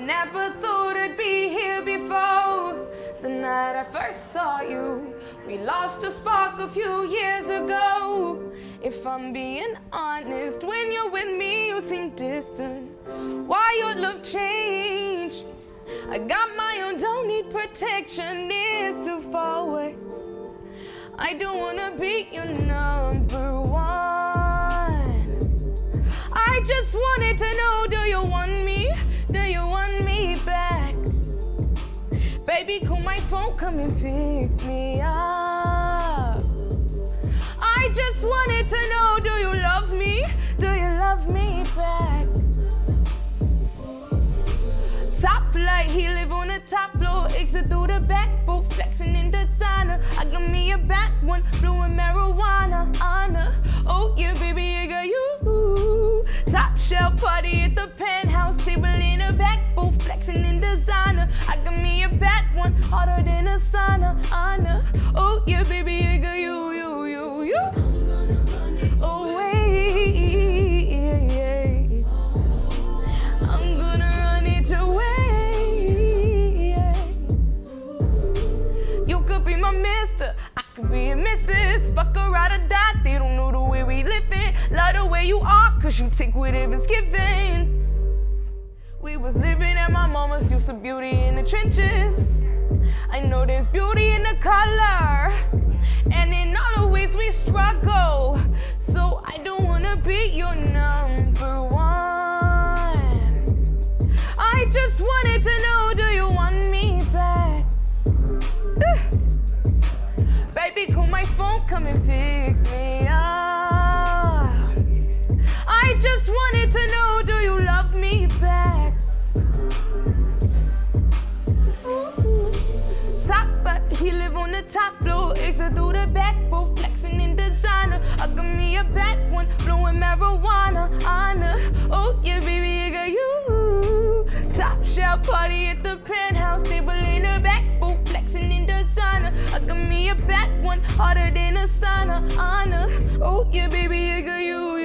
Never thought I'd be here before. The night I first saw you, we lost a spark a few years ago. If I'm being honest, when you're with me, you seem distant. Why your love changed? I got my own, don't need protection, it's too far away. I don't wanna be your number one. I just wanted to know, do you want me? You want me back? Baby, call my phone, come and pick me up. I just wanted to know, do you love me? Do you love me back? Hotter than a sauna, Anna. Oh yeah, baby, I got you, you, you, you. Oh wait. I'm gonna run it away. You could be my mister, I could be a missus. Fuck a ride or die, they don't know the way we living. Love the way you are, cause you take whatever's given. We was living at my mama's, used to beauty in the trenches. I know there's beauty in the color, and in all the ways we struggle. So I don't wanna be your number one. I just wanted to know, do you want me back? Baby, call my phone, come and pick me top floor, exit through the back, both flexing in designer. I got me a bad one, blowing marijuana, Anna. Oh yeah, baby, I got you. Top shelf party at the penthouse, table in the back, both flexing in designer. I got me a bad one, hotter than a sauna, Anna. Oh yeah, baby, I got you,